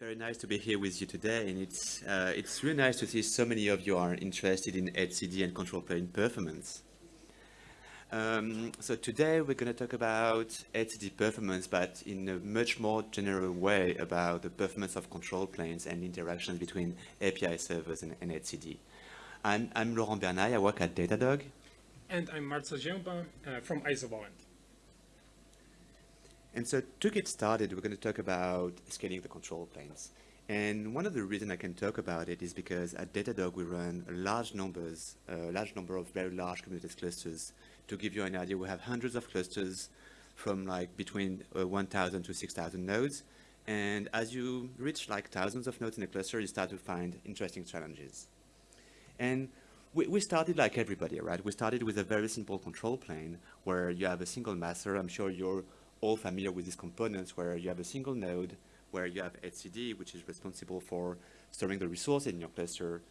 very nice to be here with you today, and it's uh, it's really nice to see so many of you are interested in etcd and control plane performance. Um, so today we're going to talk about etcd performance, but in a much more general way about the performance of control planes and interactions between API servers and, and etcd. I'm, I'm Laurent Bernaille, I work at Datadog. And I'm Marcel Giambin uh, from Isovalent. And so to get started, we're going to talk about scaling the control planes. And one of the reasons I can talk about it is because at Datadog we run large numbers, a large number of very large Kubernetes clusters. To give you an idea, we have hundreds of clusters from like between uh, 1,000 to 6,000 nodes. And as you reach like thousands of nodes in a cluster, you start to find interesting challenges. And we, we started like everybody, right? We started with a very simple control plane where you have a single master. I'm sure you're all familiar with these components where you have a single node, where you have etcd, which is responsible for storing the resources in your cluster.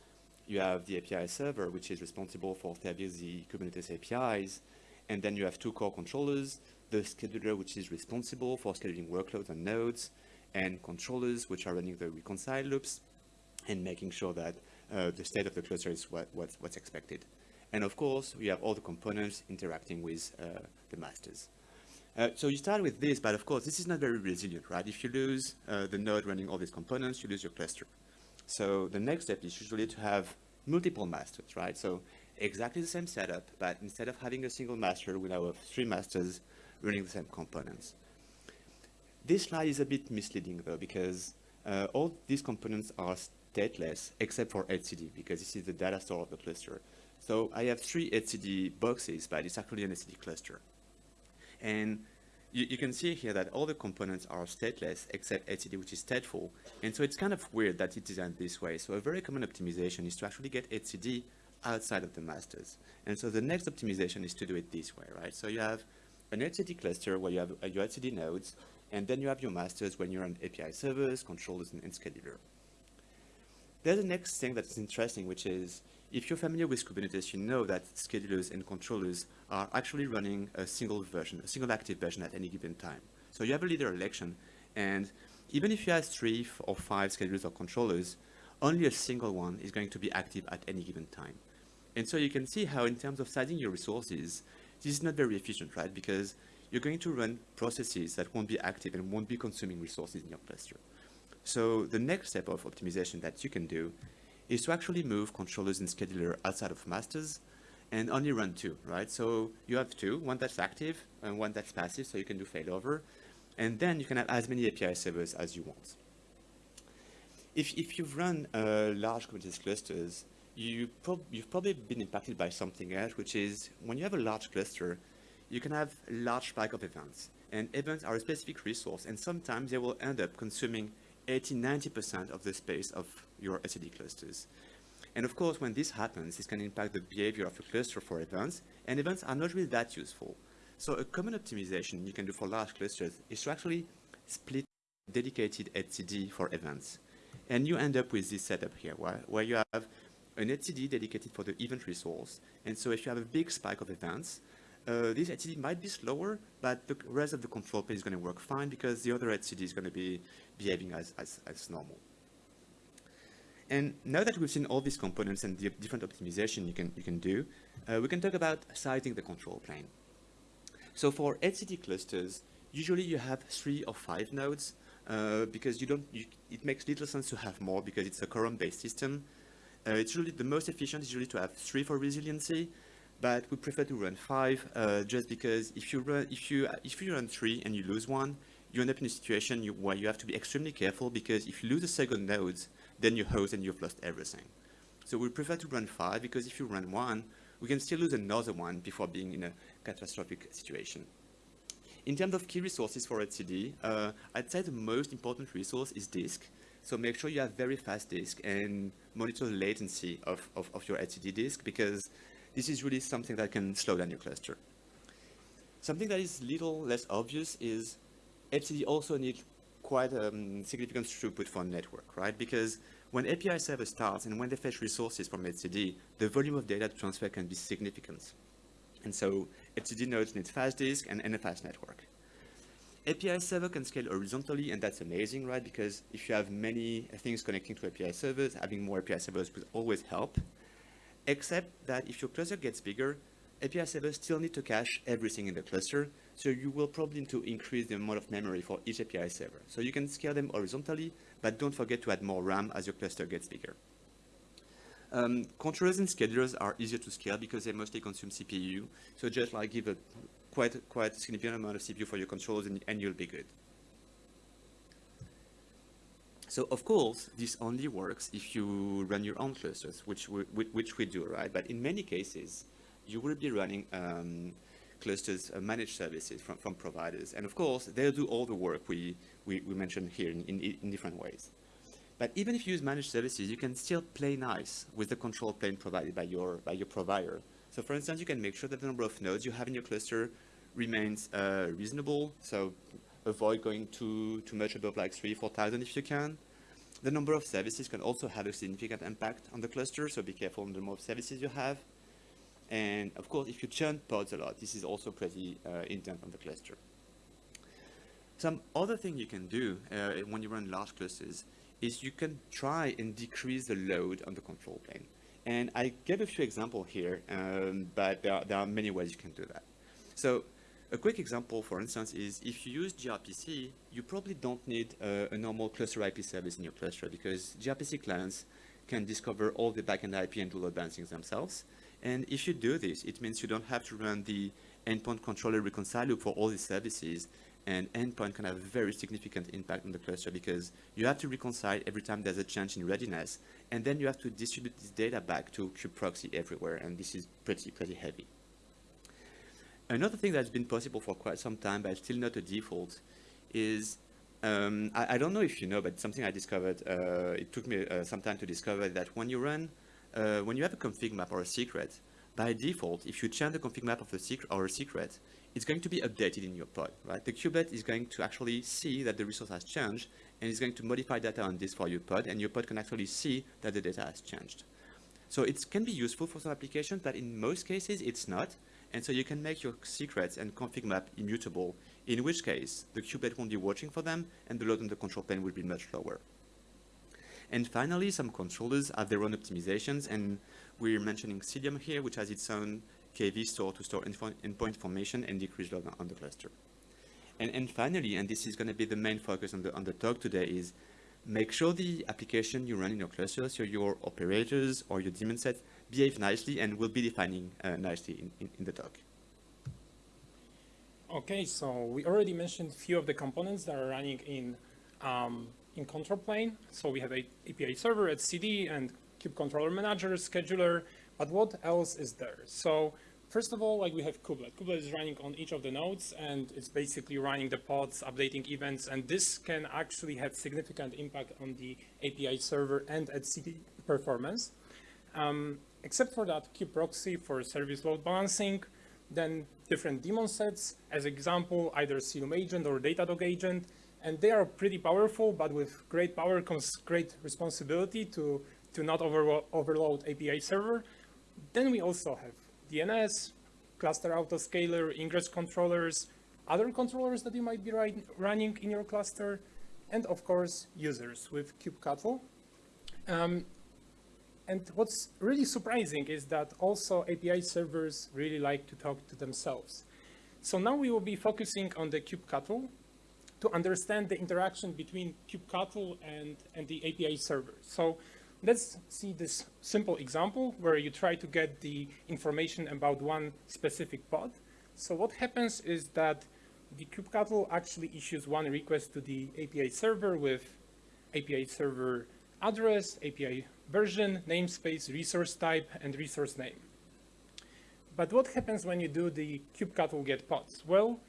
You have the API server, which is responsible for serving the Kubernetes APIs. And then you have two core controllers, the scheduler, which is responsible for scheduling workloads and nodes, and controllers, which are running the reconcile loops and making sure that uh, the state of the cluster is what, what's, what's expected. And of course, we have all the components interacting with uh, the masters. Uh, so you start with this, but of course, this is not very resilient, right? If you lose uh, the node running all these components, you lose your cluster. So the next step is usually to have multiple masters, right? So exactly the same setup, but instead of having a single master, we now have three masters running the same components. This slide is a bit misleading though, because uh, all these components are stateless except for etcd, because this is the data store of the cluster. So I have three etcd boxes, but it's actually an etcd cluster. And you, you, can see here that all the components are stateless except etcd, which is stateful. And so it's kind of weird that it's designed this way. So a very common optimization is to actually get etcd outside of the masters. And so the next optimization is to do it this way, right? So you have an etcd cluster where you have uh, your etcd nodes, and then you have your masters when you're on API servers, controllers, and, and scheduler. There's the next thing that's interesting, which is if you're familiar with Kubernetes, you know that schedulers and controllers are actually running a single version, a single active version at any given time. So you have a leader election, and even if you have three or five schedulers or controllers, only a single one is going to be active at any given time. And so you can see how in terms of sizing your resources, this is not very efficient, right? Because you're going to run processes that won't be active and won't be consuming resources in your cluster. So the next step of optimization that you can do is to actually move controllers and scheduler outside of masters and only run two, right? So you have two, one that's active and one that's passive, so you can do failover. And then you can have as many API servers as you want. If, if you've run uh, large Kubernetes clusters, you prob you've probably been impacted by something else, which is when you have a large cluster, you can have large spike of events. And events are a specific resource, and sometimes they will end up consuming 80, 90% of the space of your etcd clusters. And of course, when this happens, this can impact the behavior of a cluster for events, and events are not really that useful. So a common optimization you can do for large clusters is to actually split dedicated etcd for events. And you end up with this setup here, where, where you have an etcd dedicated for the event resource. And so if you have a big spike of events, uh, this etcd might be slower, but the rest of the control plane is going to work fine because the other etcd is going to be behaving as, as, as normal. And now that we've seen all these components and the different optimization you can, you can do, uh, we can talk about sizing the control plane. So for etcd clusters, usually you have three or five nodes uh, because you don't, you, it makes little sense to have more because it's a quorum-based system. Uh, it's really the most efficient is usually to have three for resiliency, but we prefer to run five uh, just because if you run if you if you run three and you lose one, you end up in a situation you, where you have to be extremely careful because if you lose a second node, then you're host and you've lost everything. So we prefer to run five because if you run one, we can still lose another one before being in a catastrophic situation. In terms of key resources for etcd, uh, I'd say the most important resource is disk. So make sure you have very fast disk and monitor the latency of, of, of your etcd disk because this is really something that can slow down your cluster. Something that is little less obvious is etcd also needs quite um, significant throughput for network, right? Because when API server starts and when they fetch resources from etcd, the volume of data transfer can be significant. And so etcd nodes need fast disk and, and a fast network. API server can scale horizontally, and that's amazing, right? Because if you have many things connecting to API servers, having more API servers will always help. Except that if your cluster gets bigger, API servers still need to cache everything in the cluster, so you will probably need to increase the amount of memory for each API server. So you can scale them horizontally, but don't forget to add more RAM as your cluster gets bigger. Um, controllers and schedulers are easier to scale because they mostly consume CPU. So just like give a quite, quite significant amount of CPU for your controllers and, and you'll be good. So of course, this only works if you run your own clusters, which we, which we do, right? But in many cases, you will be running um, clusters, uh, managed services from, from providers. And of course, they'll do all the work we, we, we mentioned here in, in, in different ways. But even if you use managed services, you can still play nice with the control plane provided by your, by your provider. So for instance, you can make sure that the number of nodes you have in your cluster remains uh, reasonable. So avoid going too, too much above like three, 4,000 if you can. The number of services can also have a significant impact on the cluster, so be careful on the number of services you have. And of course, if you churn pods a lot, this is also pretty uh, intent on the cluster. Some other thing you can do uh, when you run large clusters is you can try and decrease the load on the control plane. And I gave a few examples here, um, but there are, there are, many ways you can do that. So a quick example, for instance, is if you use gRPC, you probably don't need uh, a normal cluster IP service in your cluster because gRPC clients can discover all the backend IP and do load balancing themselves. And if you do this, it means you don't have to run the endpoint controller reconcile loop for all these services. And endpoint can have a very significant impact on the cluster because you have to reconcile every time there's a change in readiness. And then you have to distribute this data back to kubeproxy everywhere. And this is pretty, pretty heavy. Another thing that's been possible for quite some time, but still not a default, is um, I, I, don't know if you know, but something I discovered, uh, it took me uh, some time to discover that when you run uh, when you have a config map or a secret, by default, if you change the config map of a secret or a secret, it's going to be updated in your pod, right? The kubelet is going to actually see that the resource has changed and it's going to modify data on this for your pod and your pod can actually see that the data has changed. So it can be useful for some applications, but in most cases it's not. And so you can make your secrets and config map immutable, in which case the kubelet won't be watching for them and the load on the control plane will be much lower. And finally, some controllers have their own optimizations, and we're mentioning Cilium here, which has its own KV store to store endpoint information and decrease load on the cluster. And, and finally, and this is going to be the main focus on the, on the talk today, is make sure the application you run in your cluster, so your operators or your daemon sets, behave nicely and will be defining uh, nicely in, in, in, the talk. Okay, so we already mentioned a few of the components that are running in um, in control plane. So we have a API server etcd, and kube controller manager, scheduler, but what else is there? So first of all, like we have kubelet. Kubelet is running on each of the nodes and it's basically running the pods, updating events, and this can actually have significant impact on the API server and etcd performance. Um, except for that kubeproxy for service load balancing, then different daemon sets, as example, either Cilium agent or Datadog agent, and they are pretty powerful, but with great power comes great responsibility to, to not over, overload API server. Then we also have DNS, cluster autoscaler, ingress controllers, other controllers that you might be running in your cluster, and of course, users with kubectl. Um, and what's really surprising is that also API servers really like to talk to themselves. So now we will be focusing on the kubectl to understand the interaction between kubectl and, and the API server. So let's see this simple example where you try to get the information about one specific pod. So what happens is that the kubectl actually issues one request to the API server with API server address, API version, namespace, resource type, and resource name. But what happens when you do the kubectl get pods? Well,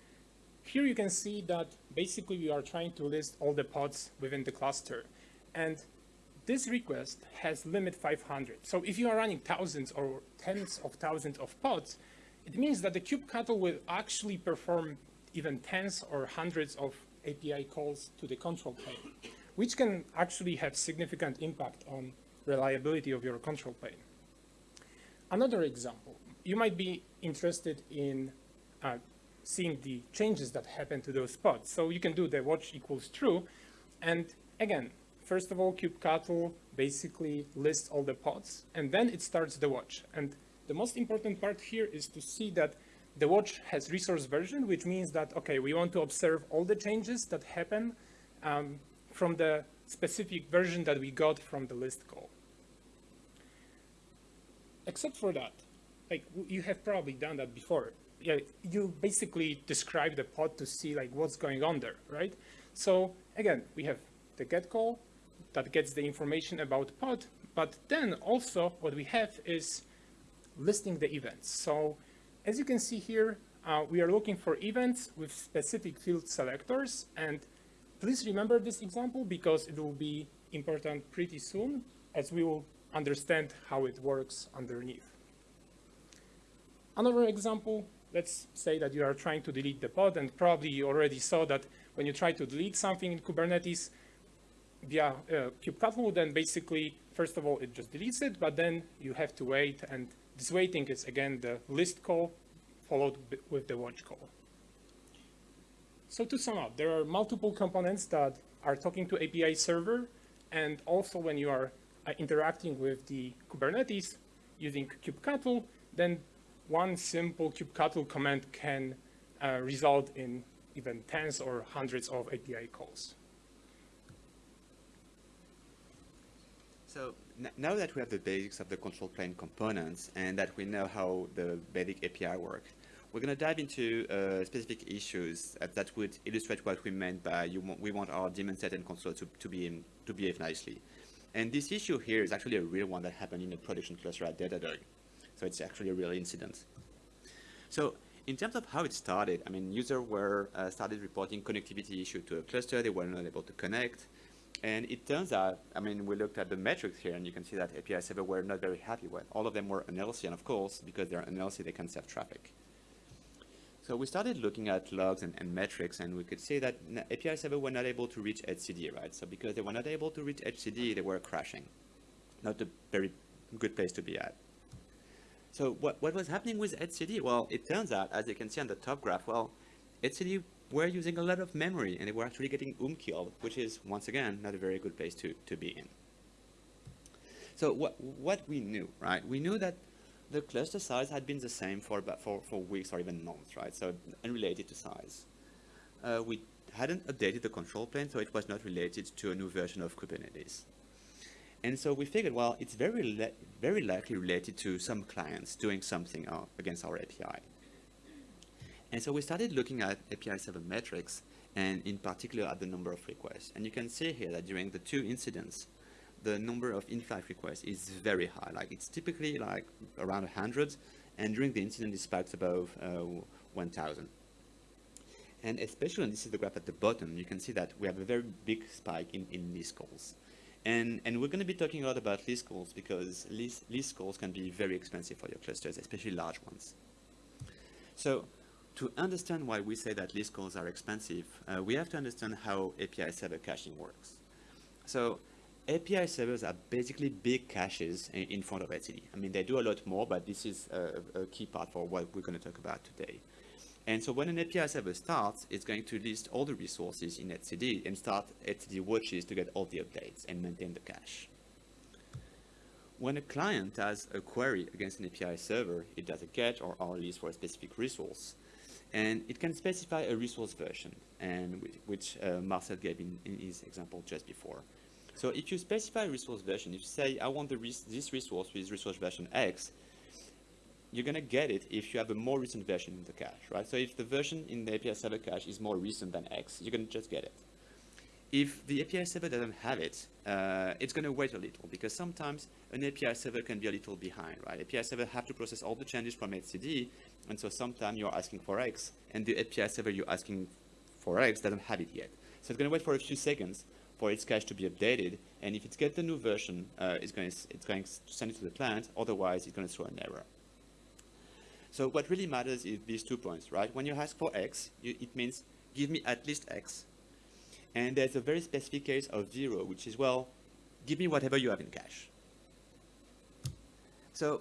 here you can see that basically we are trying to list all the pods within the cluster. And this request has limit 500. So if you are running thousands or tens of thousands of pods, it means that the kubectl will actually perform even tens or hundreds of API calls to the control plane, which can actually have significant impact on reliability of your control plane. Another example, you might be interested in uh, seeing the changes that happen to those pods. So you can do the watch equals true. And again, first of all, kubectl basically lists all the pods, and then it starts the watch. And the most important part here is to see that the watch has resource version, which means that, okay, we want to observe all the changes that happen um, from the specific version that we got from the list call. Except for that, like you have probably done that before. Yeah, you basically describe the pod to see like what's going on there, right? So again, we have the get call that gets the information about pod, but then also what we have is listing the events. So as you can see here, uh, we are looking for events with specific field selectors. And please remember this example because it will be important pretty soon as we will understand how it works underneath. Another example, let's say that you are trying to delete the pod and probably you already saw that when you try to delete something in Kubernetes via uh, kubectl, then basically, first of all, it just deletes it, but then you have to wait and this waiting is again the list call followed with the watch call. So to sum up, there are multiple components that are talking to API server, and also when you are interacting with the Kubernetes using kubectl, then one simple kubectl command can uh, result in even tens or hundreds of API calls. So now that we have the basics of the control plane components and that we know how the basic API work, we're going to dive into uh, specific issues that, that, would illustrate what we meant by we want our daemon set and console to, to, be in, to behave nicely. And this issue here is actually a real one that happened in a production cluster at Datadog. So it's actually a real incident. So in terms of how it started, I mean, users were uh, started reporting connectivity issue to a cluster. They were not able to connect. And it turns out, I mean, we looked at the metrics here, and you can see that API server were not very happy with. All of them were unhealthy, and of course, because they're unhealthy, they can serve traffic. So we started looking at logs and, and metrics, and we could see that API server were not able to reach etcd, right? So because they were not able to reach etcd, they were crashing. Not a very good place to be at. So what, what was happening with etcd? Well, it turns out, as you can see on the top graph, well, etcd were using a lot of memory and they were actually getting um killed, which is, once again, not a very good place to, to be in. So what, what we knew, right? We knew that the cluster size had been the same for about for, for weeks or even months, right? So unrelated to size. Uh, we hadn't updated the control plane, so it was not related to a new version of Kubernetes. And so we figured, well, it's very, very likely related to some clients doing something uh, against our API. And so we started looking at API server metrics, and in particular at the number of requests. And you can see here that during the two incidents, the number of in-flight requests is very high. Like it's typically like around 100, and during the incident it spikes above uh, 1,000. And especially, and this is the graph at the bottom, you can see that we have a very big spike in, in list calls. And, and we're going to be talking a lot about list calls because list, list calls can be very expensive for your clusters, especially large ones. So to understand why we say that list calls are expensive, uh, we have to understand how API server caching works. So API servers are basically big caches in, front of etcd. I mean, they do a lot more, but this is a, a key part for what we're going to talk about today. And so when an API server starts, it's going to list all the resources in etcd and start etcd watches to get all the updates and maintain the cache. When a client has a query against an API server, it does a get or R list for a specific resource. And it can specify a resource version, and which uh, Marcel gave in, in his example just before. So if you specify a resource version, if you say, I want res this resource with resource version X, you're going to get it if you have a more recent version in the cache, right? So if the version in the API server cache is more recent than X, you're going to just get it. If the API server doesn't have it, uh, it's going to wait a little because sometimes an API server can be a little behind, right? API server have to process all the changes from etcd, and so sometimes you're asking for X, and the API server you're asking for X doesn't have it yet. So it's going to wait for a few seconds for its cache to be updated. And if it gets the new version, uh, it's, going to, it's going to send it to the plant. Otherwise, it's going to throw an error. So what really matters is these two points, right? When you ask for X, you, it means give me at least X. And there's a very specific case of zero, which is, well, give me whatever you have in cache. So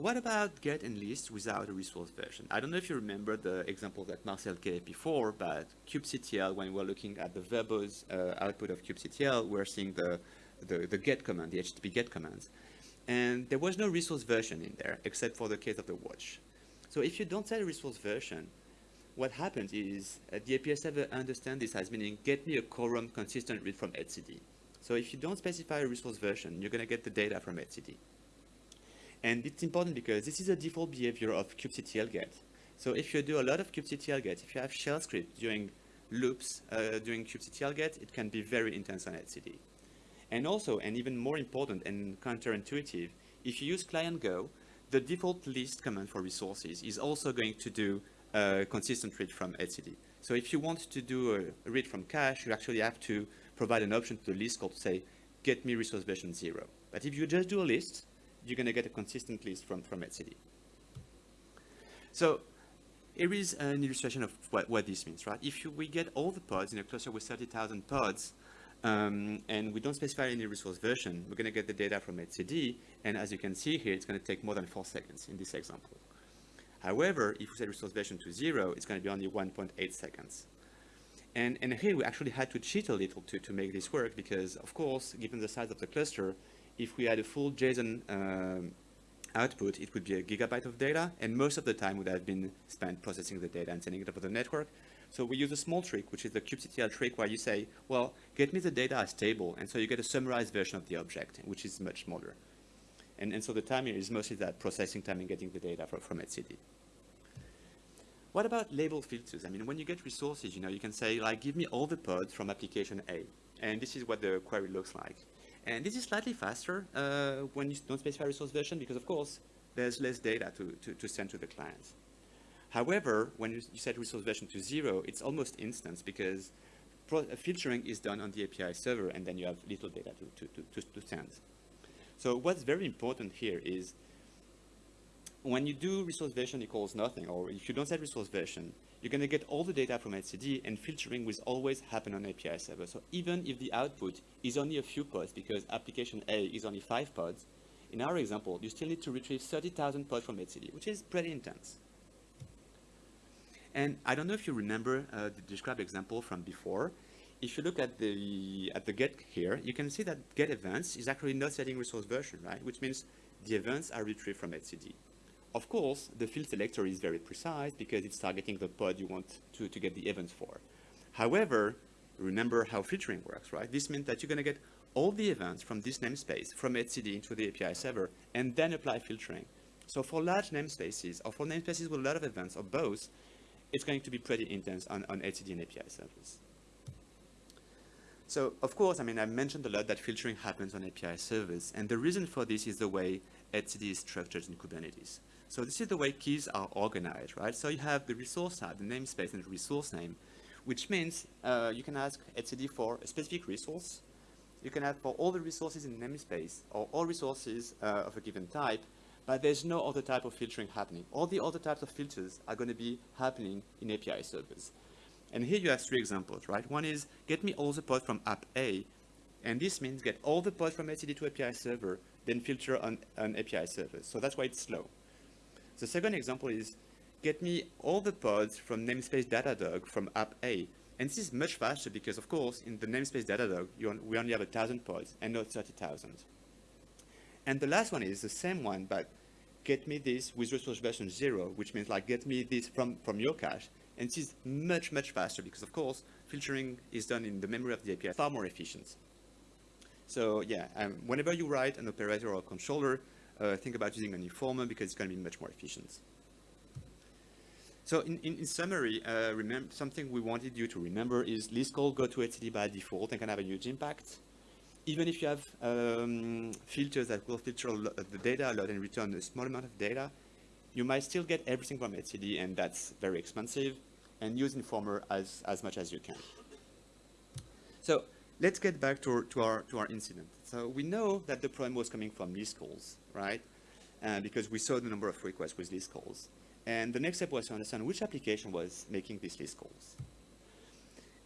what about get and list without a resource version? I don't know if you remember the example that Marcel gave before, but kubectl, when we're looking at the verbose uh, output of kubectl, we're seeing the, the, the get command, the HTTP get commands. And there was no resource version in there, except for the case of the watch. So if you don't set a resource version, what happens is uh, the API server understands this as meaning get me a quorum consistent read from etcd. So if you don't specify a resource version, you're going to get the data from etcd. And it's important because this is a default behavior of kubectl get. So if you do a lot of kubectl get, if you have shell script doing loops uh, doing kubectl get, it can be very intense on etcd. And also, and even more important and counterintuitive, if you use client Go, the default list command for resources is also going to do a consistent read from etcd. So if you want to do a read from cache, you actually have to provide an option to the list called say, get me resource version zero. But if you just do a list, you're going to get a consistent list from, from etcd. So here is an illustration of what, what this means, right? If you, we get all the pods in a cluster with 30,000 pods, um, and we don't specify any resource version, we're going to get the data from etcd, and as you can see here, it's going to take more than four seconds in this example. However, if we set resource version to zero, it's going to be only 1.8 seconds. And, and here we actually had to cheat a little to, to make this work because, of course, given the size of the cluster, if we had a full JSON um, output, it would be a gigabyte of data, and most of the time would have been spent processing the data and sending it over the network. So we use a small trick, which is the kubectl trick, where you say, well, get me the data as table, and so you get a summarized version of the object, which is much smaller. And, and so the time here is mostly that processing time and getting the data from, from etcd. What about label filters? I mean, when you get resources, you know, you can say, like, give me all the pods from application A. And this is what the query looks like. And this is slightly faster uh, when you don't specify resource version because, of course, there's less data to, to, to send to the clients. However, when you, you set resource version to zero, it's almost instant because uh, filtering is done on the API server and then you have little data to, to, to, to send. So what's very important here is when you do resource version equals nothing, or if you don't set resource version, you're going to get all the data from etcd, and filtering will always happen on API server. So even if the output is only a few pods, because application A is only five pods, in our example, you still need to retrieve 30,000 pods from etcd, which is pretty intense. And I don't know if you remember uh, the described example from before. If you look at the at the get here, you can see that get events is actually not setting resource version, right? Which means the events are retrieved from etcd. Of course, the field selector is very precise because it's targeting the pod you want to, to get the events for. However, remember how filtering works, right? This means that you're going to get all the events from this namespace, from etcd into the API server, and then apply filtering. So for large namespaces, or for namespaces with a lot of events, or both, it's going to be pretty intense on, on etcd and API servers. So, of course, I mean, I mentioned a lot that filtering happens on API servers, and the reason for this is the way etcd is structured in Kubernetes. So this is the way keys are organized, right? So you have the resource type, the namespace, and the resource name, which means uh, you can ask etcd for a specific resource. You can ask for all the resources in the namespace, or all resources uh, of a given type, but there's no other type of filtering happening. All the other types of filters are going to be happening in API servers. And here you have three examples, right? One is get me all the pods from app A, and this means get all the pods from etcd to API server, then filter on, on API servers. So that's why it's slow. The second example is get me all the pods from namespace Datadog from app A. And this is much faster because, of course, in the namespace Datadog, on, we only have 1,000 pods and not 30,000. And the last one is the same one, but get me this with resource version zero, which means like get me this from, from your cache. And this is much, much faster because, of course, filtering is done in the memory of the API, far more efficient. So yeah, um, whenever you write an operator or a controller, uh, think about using an informer because it's going to be much more efficient. So in, in, in summary, uh, remember something we wanted you to remember is list call go to etcd by default and can have a huge impact. Even if you have um, filters that will filter the data a lot and return a small amount of data, you might still get everything from etcd and that's very expensive and use informer as, as much as you can. So let's get back to to our, to our incident. So we know that the problem was coming from list calls, right? Uh, because we saw the number of requests with list calls. And the next step was to understand which application was making these list calls.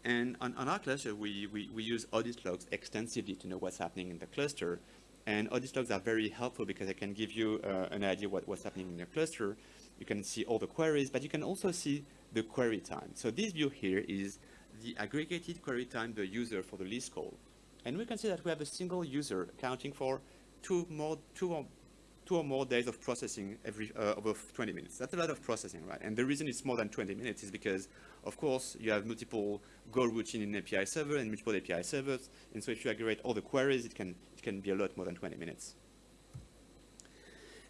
And on, on our cluster, we, we, we use audit logs extensively to know what's happening in the cluster. And audit logs are very helpful because they can give you uh, an idea what, what's happening in your cluster. You can see all the queries, but you can also see the query time. So this view here is the aggregated query time the user for the list call. And we can see that we have a single user accounting for two more, two or, two or more days of processing every uh, over 20 minutes. That's a lot of processing, right? And the reason it's more than 20 minutes is because, of course, you have multiple Go routine in API server and multiple API servers. And so if you aggregate all the queries, it can, it can be a lot more than 20 minutes.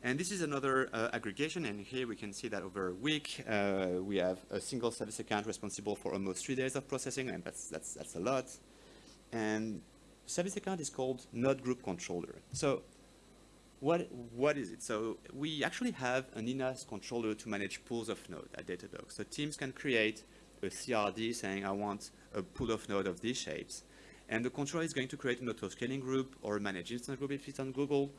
And this is another uh, aggregation, and here we can see that over a week, uh, we have a single service account responsible for almost three days of processing, and that's, that's, that's a lot. And service account is called node group controller. So what, what is it? So we actually have an in-house controller to manage pools of node at Datadog. So teams can create a CRD saying, I want a pool of node of these shapes. And the controller is going to create an auto-scaling group or manage instance group if it's on Google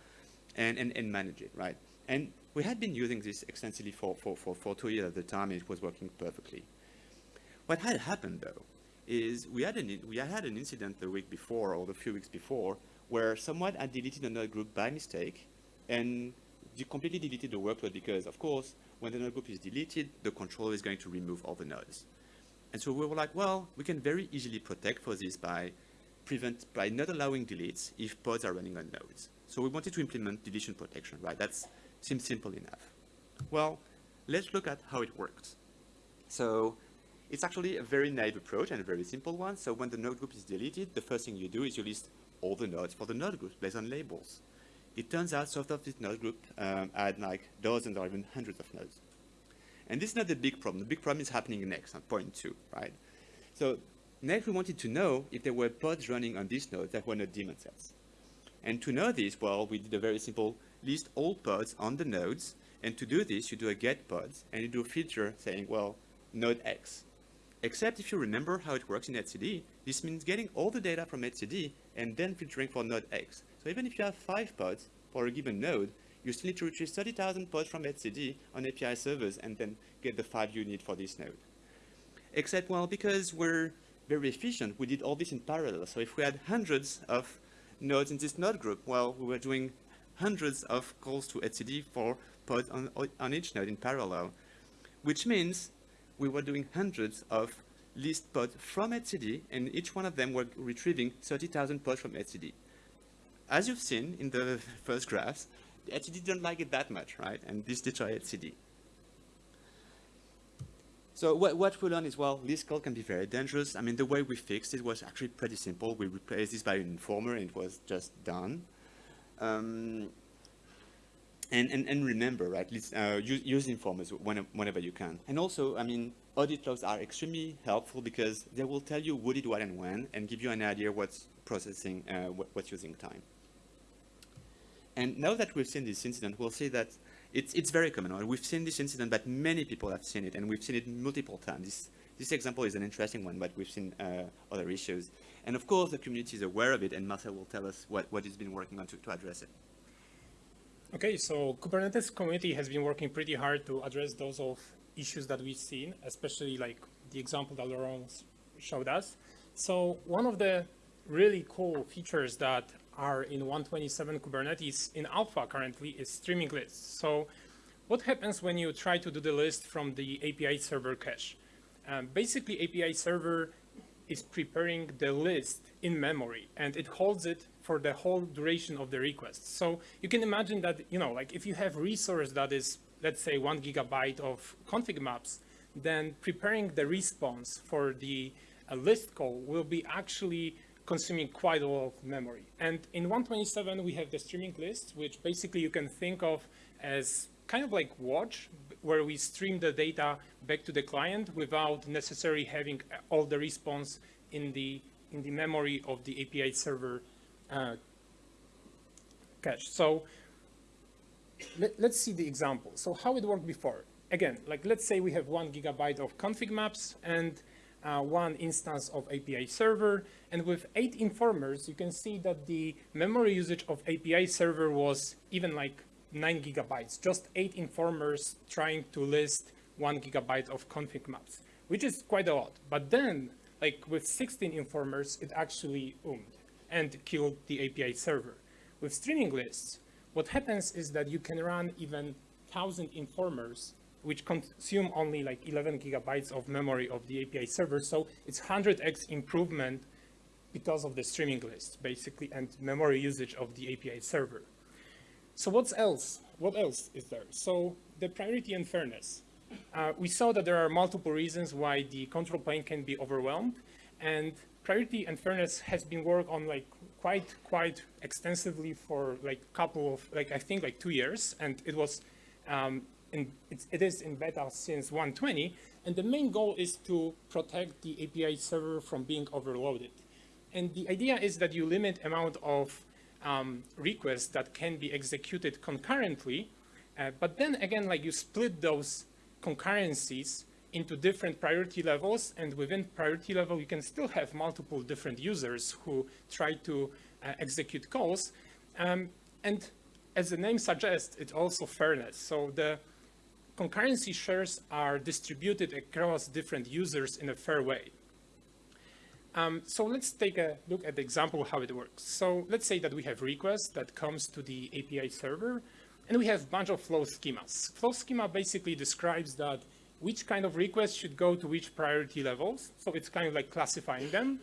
and, and, and manage it, right? And we had been using this extensively for, for, for, for two years at the time, it was working perfectly. What had happened, though, is we had, an, we had an incident the week before, or the few weeks before, where someone had deleted another group by mistake, and you completely deleted the workload because, of course, when the node group is deleted, the controller is going to remove all the nodes. And so we were like, well, we can very easily protect for this by prevent by not allowing deletes if pods are running on nodes. So we wanted to implement deletion protection, right? That seems simple enough. Well, let's look at how it works. So it's actually a very naive approach and a very simple one. So when the node group is deleted, the first thing you do is you list all the nodes for the node group based on labels. It turns out some of this node group um, had like dozens or even hundreds of nodes. And this is not the big problem. The big problem is happening next on point two, right? So next we wanted to know if there were pods running on these nodes that were not daemon sets. And to know this, well, we did a very simple list all pods on the nodes. And to do this, you do a get pods, and you do a filter saying, well, node X. Except if you remember how it works in etcd, this means getting all the data from etcd and then filtering for node X. So even if you have five pods for a given node, you still need to retrieve 30,000 pods from etcd on API servers and then get the five you need for this node. Except, well, because we're very efficient, we did all this in parallel. So if we had hundreds of nodes in this node group? Well, we were doing hundreds of calls to etcd for pods on, on each node in parallel, which means we were doing hundreds of list pods from etcd, and each one of them were retrieving 30,000 pods from etcd. As you've seen in the first graphs, etcd didn't like it that much, right? And this destroyed etcd. So what, what we learned is, well, list call can be very dangerous. I mean, the way we fixed it was actually pretty simple. We replaced this by an informer, and it was just done. Um, and, and, and remember, right, uh, use, use informers whenever you can. And also, I mean, audit logs are extremely helpful because they will tell you who did what and when, and give you an idea what's processing, uh, what's using time. And now that we've seen this incident, we'll see that it's, it's very common. We've seen this incident, but many people have seen it, and we've seen it multiple times. This, this example is an interesting one, but we've seen uh, other issues. And of course, the community is aware of it, and Marcel will tell us what, what he's been working on to, to address it. Okay, so Kubernetes community has been working pretty hard to address those of issues that we've seen, especially like the example that Laurent showed us. So one of the really cool features that are in 127 Kubernetes in alpha currently is streaming lists. So what happens when you try to do the list from the API server cache? Um, basically, API server is preparing the list in memory and it holds it for the whole duration of the request. So you can imagine that, you know, like if you have resource that is, let's say one gigabyte of config maps, then preparing the response for the uh, list call will be actually consuming quite a lot of memory. And in 127, we have the streaming list, which basically you can think of as kind of like watch, where we stream the data back to the client without necessarily having all the response in the, in the memory of the API server uh, cache. So let, us see the example. So how it worked before. Again, like let's say we have one gigabyte of config maps and uh, one instance of API server. And with eight informers, you can see that the memory usage of API server was even like nine gigabytes, just eight informers trying to list one gigabyte of config maps, which is quite a lot. But then, like with 16 informers, it actually oomed and killed the API server, with streaming lists, what happens is that you can run even 1,000 informers, which consume only like 11 gigabytes of memory of the API server. So it's 100x improvement because of the streaming list, basically, and memory usage of the API server. So what's else? What else is there? So the priority and fairness. Uh, we saw that there are multiple reasons why the control plane can be overwhelmed, and priority and fairness has been worked on like quite quite extensively for like a couple of like I think like two years, and it was um, in, it's, it is in beta since 120, and the main goal is to protect the API server from being overloaded. And the idea is that you limit amount of um, requests that can be executed concurrently, uh, but then again, like you split those concurrencies into different priority levels, and within priority level, you can still have multiple different users who try to uh, execute calls. Um, and as the name suggests, it's also fairness. So the concurrency shares are distributed across different users in a fair way. Um, so let's take a look at the example how it works. So let's say that we have requests that comes to the API server, and we have a bunch of flow schemas. Flow schema basically describes that which kind of request should go to which priority levels. So it's kind of like classifying them.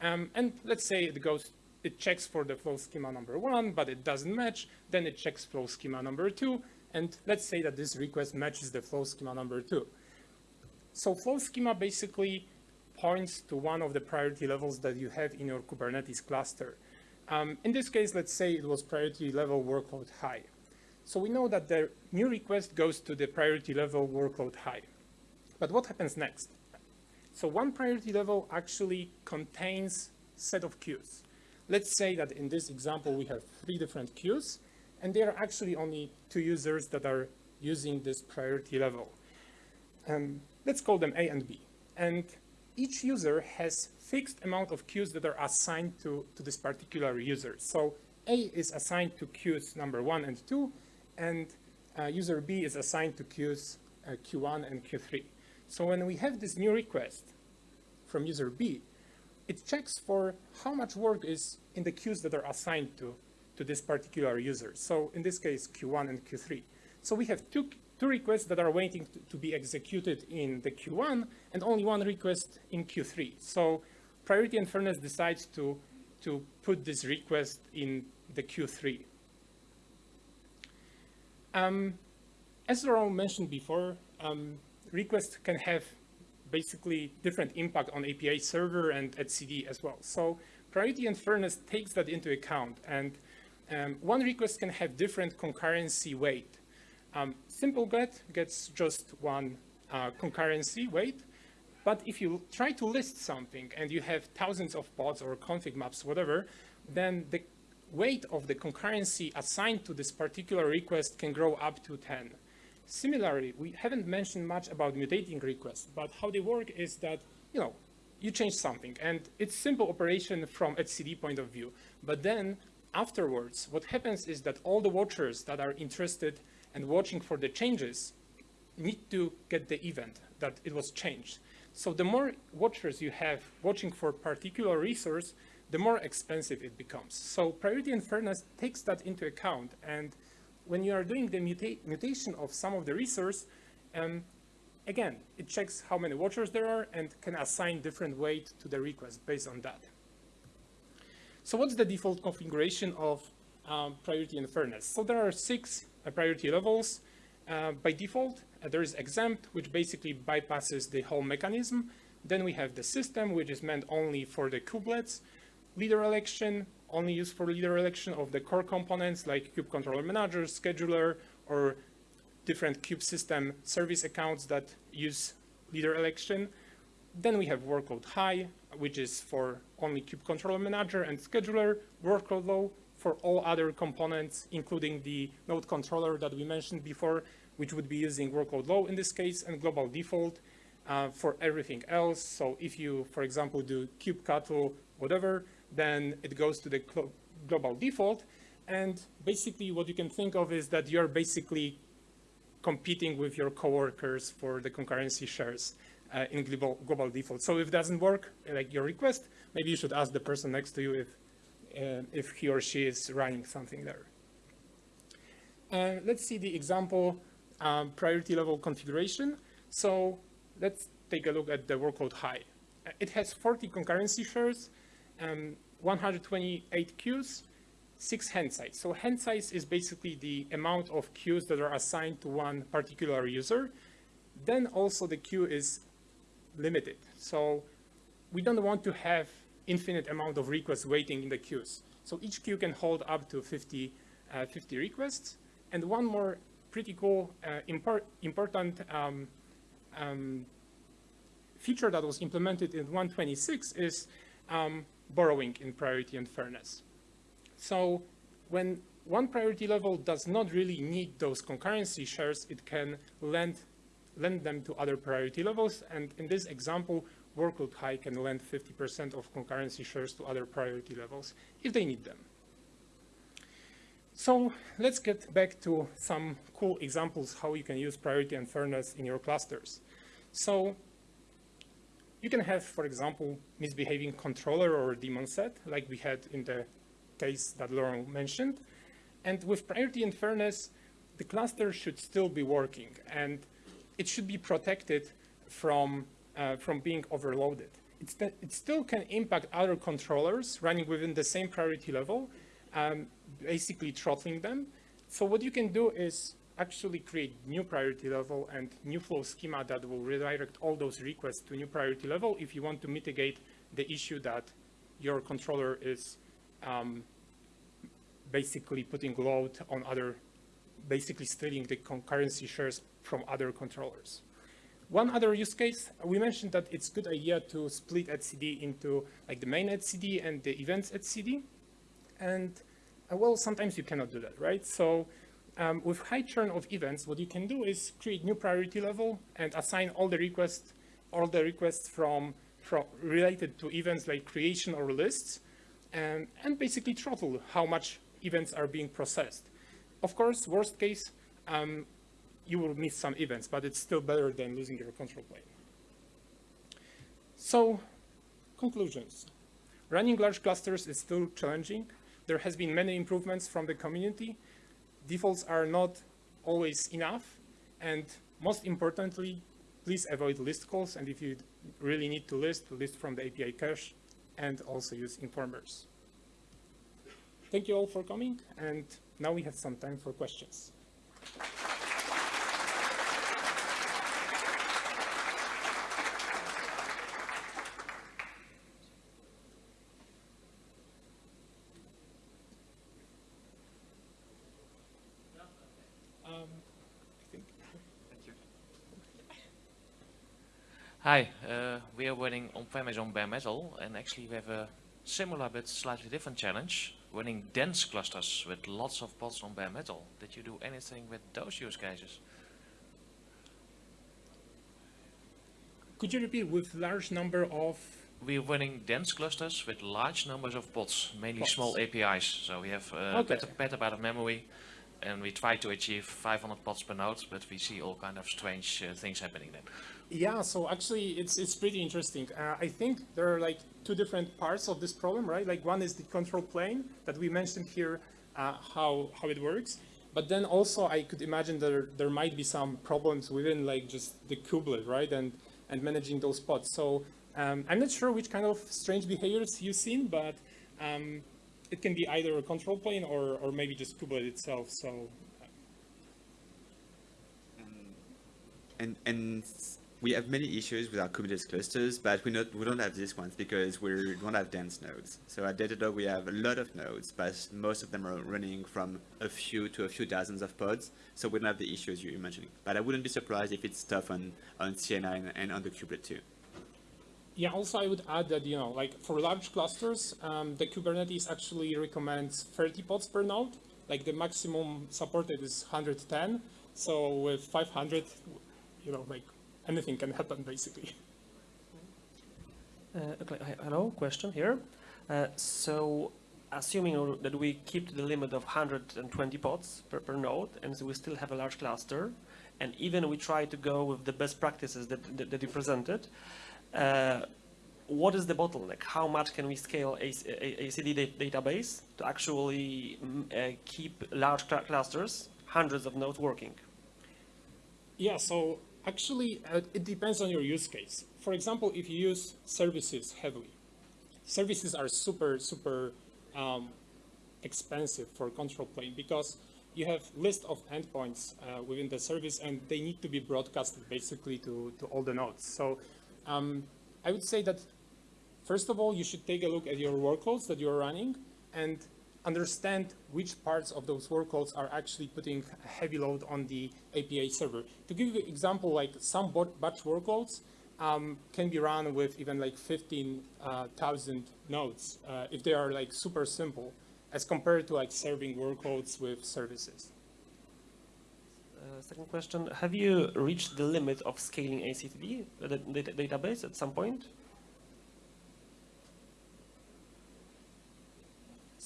Um, and let's say it goes, it checks for the flow schema number one, but it doesn't match. Then it checks flow schema number two. And let's say that this request matches the flow schema number two. So flow schema basically points to one of the priority levels that you have in your Kubernetes cluster. Um, in this case, let's say it was priority level workload high. So we know that the new request goes to the priority level workload high. But what happens next? So one priority level actually contains set of queues. Let's say that in this example, we have three different queues, and there are actually only two users that are using this priority level. Um, let's call them A and B. And each user has fixed amount of queues that are assigned to, to this particular user. So A is assigned to queues number one and two, and uh, user B is assigned to queues uh, Q1 and Q3. So when we have this new request from user B, it checks for how much work is in the queues that are assigned to, to this particular user. So in this case, Q1 and Q3. So we have two, two requests that are waiting to, to be executed in the Q1 and only one request in Q3. So priority and fairness decides to, to put this request in the Q3. Um, as Laurent mentioned before, um, requests can have basically different impact on API server and etcd as well. So priority and fairness takes that into account. And um, one request can have different concurrency weight. Um, simple get gets just one uh, concurrency weight. But if you try to list something and you have thousands of pods or config maps, whatever, then the weight of the concurrency assigned to this particular request can grow up to 10. Similarly, we haven't mentioned much about mutating requests, but how they work is that, you know, you change something and it's simple operation from etcd point of view. But then afterwards, what happens is that all the watchers that are interested and watching for the changes need to get the event that it was changed. So the more watchers you have watching for particular resource, the more expensive it becomes. So priority and fairness takes that into account. And when you are doing the muta mutation of some of the resource, um, again, it checks how many watchers there are and can assign different weight to the request based on that. So what's the default configuration of um, priority and fairness? So there are six priority levels. Uh, by default, uh, there is exempt, which basically bypasses the whole mechanism. Then we have the system, which is meant only for the kubelets leader election, only used for leader election of the core components like kube controller manager, scheduler, or different kube system service accounts that use leader election. Then we have workload high, which is for only kube controller manager and scheduler, workload low for all other components, including the node controller that we mentioned before, which would be using workload low in this case, and global default uh, for everything else. So if you, for example, do kubectl, whatever, then it goes to the global default. And basically what you can think of is that you're basically competing with your coworkers for the concurrency shares uh, in global, global default. So if it doesn't work, like your request, maybe you should ask the person next to you if if he or she is running something there. Uh, let's see the example um, priority level configuration. So let's take a look at the workload high. It has 40 concurrency shares, um, 128 queues, six hand size. So hand size is basically the amount of queues that are assigned to one particular user. Then also the queue is limited. So we don't want to have infinite amount of requests waiting in the queues. So each queue can hold up to 50, uh, 50 requests. And one more pretty cool, uh, import, important um, um, feature that was implemented in 126 is um, borrowing in priority and fairness. So when one priority level does not really need those concurrency shares, it can lend, lend them to other priority levels. And in this example, workload high can lend 50% of concurrency shares to other priority levels if they need them. So let's get back to some cool examples how you can use priority and fairness in your clusters. So you can have, for example, misbehaving controller or daemon set, like we had in the case that Laurent mentioned. And with priority and fairness, the cluster should still be working, and it should be protected from, uh, from being overloaded. It still can impact other controllers running within the same priority level, um, basically throttling them. So what you can do is actually create new priority level and new flow schema that will redirect all those requests to new priority level if you want to mitigate the issue that your controller is um, basically putting load on other, basically stealing the concurrency shares from other controllers. One other use case, we mentioned that it's a good idea to split etcd into like the main etcd and the events etcd. And uh, well, sometimes you cannot do that, right? So um, with high churn of events, what you can do is create new priority level and assign all the requests, all the requests from, from related to events like creation or lists, and, and basically throttle how much events are being processed. Of course, worst case, um, you will miss some events, but it's still better than losing your control plane. So, conclusions. Running large clusters is still challenging. There has been many improvements from the community. Defaults are not always enough. And most importantly, please avoid list calls. And if you really need to list, list from the API cache and also use informers. Thank you all for coming. And now we have some time for questions. Um, I think Hi, uh, we are running on-premise on bare metal, and actually we have a similar but slightly different challenge, running dense clusters with lots of pods on bare metal. Did you do anything with those use cases? Could you repeat with large number of, We're running dense clusters with large numbers of pods, mainly Pods. small APIs. So we have uh, Okay. peta- petabyte of memory, and we try to achieve 500 pods per node, but we see all kind of strange uh, things happening then. Yeah, so actually it's, it's pretty interesting. Uh, I think there are like two different parts of this problem, right? Like one is the control plane that we mentioned here, uh, how, how it works. But then also I could imagine there, there might be some problems within like just the kubelet, right? And, and managing those pods. So um, I'm not sure which kind of strange behaviors you've seen, but um, it can be either a control plane or, or maybe just kubelet itself. So And, and we have many issues with our Kubernetes clusters, but we, not, we don't have these ones because we don't have dense nodes. So at Datadog, we have a lot of nodes, but most of them are running from a few to a few dozens of pods. So we don't have the issues you're mentioning. But I wouldn't be surprised if it's tough on, on CNI and on the kubelet too. Yeah, also I would add that, you know, like for large clusters, um, the Kubernetes actually recommends 30 pods per node. Like the maximum supported is 110. So with 500, you know, like anything can happen basically. Uh, okay, hello, question here. Uh, so, assuming that we keep the limit of 120 pods per, per node, and so we still have a large cluster, and even we try to go with the best practices that, that, that you presented, uh, what is the bottleneck? How much can we scale a, a, etcd da- database to actually mm, uh, keep large cl- clusters, hundreds of nodes working? Yeah, so actually, uh, it depends on your use case. For example, if you use services heavily, services are super, super um, expensive for control plane because you have list of endpoints uh, within the service and they need to be broadcasted basically to, to all the nodes. So um, I would say that first of all, you should take a look at your workloads that you're running and understand which parts of those workloads are actually putting a heavy load on the API server. To give you an example, like some batch workloads um, can be run with even like 15,000 nodes uh, if they are like super simple as compared to like serving workloads with services. Uh, second question, have you reached the limit of scaling etcd, uh, the data database at some point?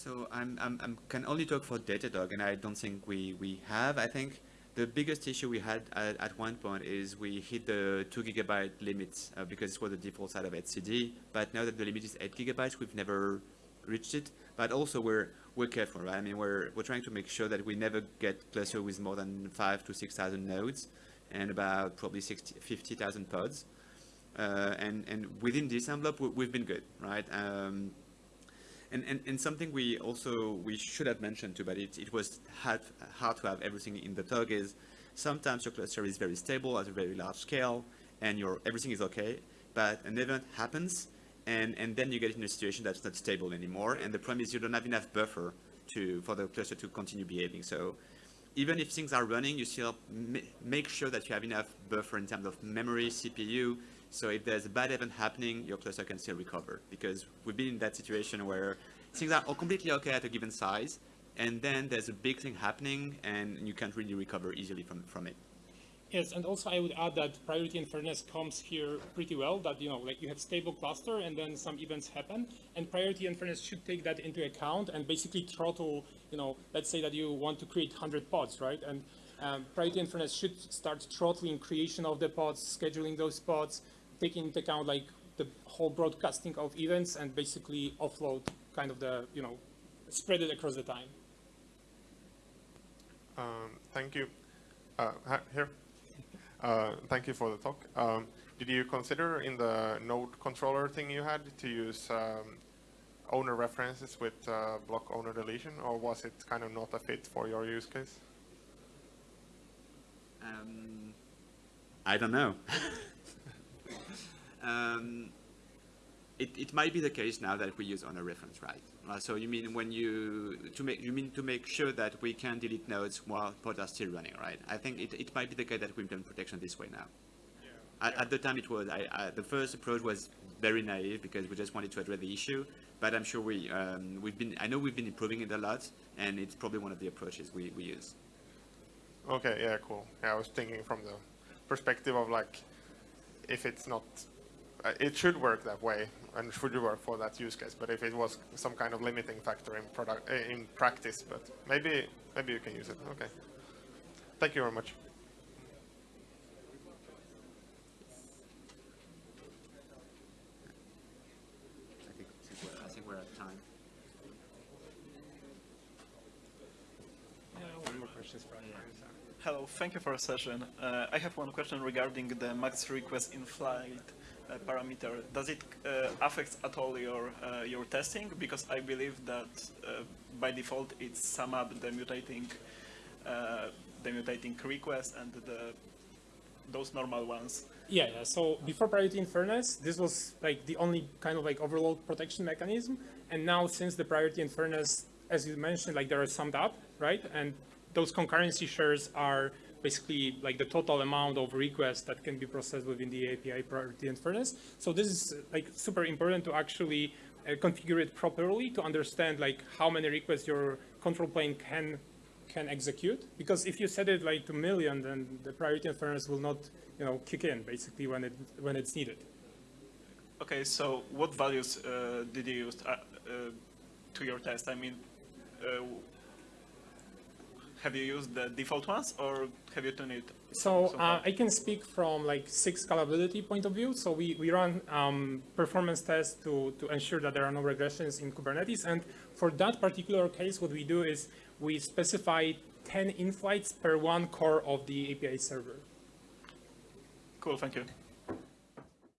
So I'm, I'm, I'm can only talk for Datadog, and I don't think we, we have. I think the biggest issue we had at, at one point is we hit the two gigabyte limit uh, because it was the default side of etcd. But now that the limit is eight gigabytes, we've never reached it. But also we're we're careful, right? I mean, we're we're trying to make sure that we never get cluster with more than five to six thousand nodes, and about probably 60, 50,000 pods. Uh, and and within this envelope, we, we've been good, right? Um, and, and, and something we also we should have mentioned too, but it, it was hard, hard to have everything in the tug is sometimes your cluster is very stable at a very large scale and your everything is okay, but an event happens and, and then you get in a situation that's not stable anymore and the problem is you don't have enough buffer to for the cluster to continue behaving. So even if things are running, you still make sure that you have enough buffer in terms of memory, CPU, so if there's a bad event happening, your cluster can still recover because we've been in that situation where things are completely okay at a given size, and then there's a big thing happening and you can't really recover easily from, from it. Yes, and also I would add that priority and fairness comes here pretty well, that, you know, like you have stable cluster and then some events happen, and priority and fairness should take that into account and basically throttle, you know, let's say that you want to create 100 pods, right? And um, priority and fairness should start throttling creation of the pods, scheduling those pods, taking into account like the whole broadcasting of events and basically offload kind of the, you know, spread it across the time. Um, thank you. Uh, here. Uh, thank you for the talk. Um, did you consider in the node controller thing you had to use um, owner references with uh, block owner deletion, or was it kind of not a fit for your use case? Um, I don't know. um, it, it might be the case now that we use owner reference, right? Uh, so you mean when you to make you mean to make sure that we can delete nodes while pods are still running, right? I think it, it might be the case that we implement protection this way now. At, at the time, it was I, I, the first approach was very naive because we just wanted to address the issue. But I'm sure we um, we've been I know we've been improving it a lot, and it's probably one of the approaches we, we use. Okay, yeah, cool. Yeah, I was thinking from the perspective of like, if it's not, uh, it should work that way and should work for that use case. But if it was some kind of limiting factor in product uh, in practice, but maybe maybe you can use it. Okay. Thank you very much. I think, I think we're, I think we're at time. Yeah, one more question, probably. Hello, thank you for the session. Uh, I have one question regarding the max request in flight uh, parameter. Does it uh, affect at all your uh, your testing? Because I believe that uh, by default it's sum up the mutating uh, the mutating request and the those normal ones. Yeah, yeah. So before priority and fairness, this was like the only kind of like overload protection mechanism. And now since the priority and fairness, as you mentioned, like they are summed up, right? And those concurrency shares are basically like the total amount of requests that can be processed within the API priority fairness. So this is like super important to actually uh, configure it properly to understand like how many requests your control plane can can execute. Because if you set it like to million, then the priority fairness will not, you know, kick in basically when it when it's needed. Okay, so what values uh, did you use uh, uh, to your test? I mean, uh, have you used the default ones or have you tuned it So so uh. I can speak from like SIG scalability point of view. So we, we run um, performance tests to, to ensure that there are no regressions in Kubernetes. And for that particular case, what we do is we specify 10 in-flights per one core of the API server. Cool, thank you.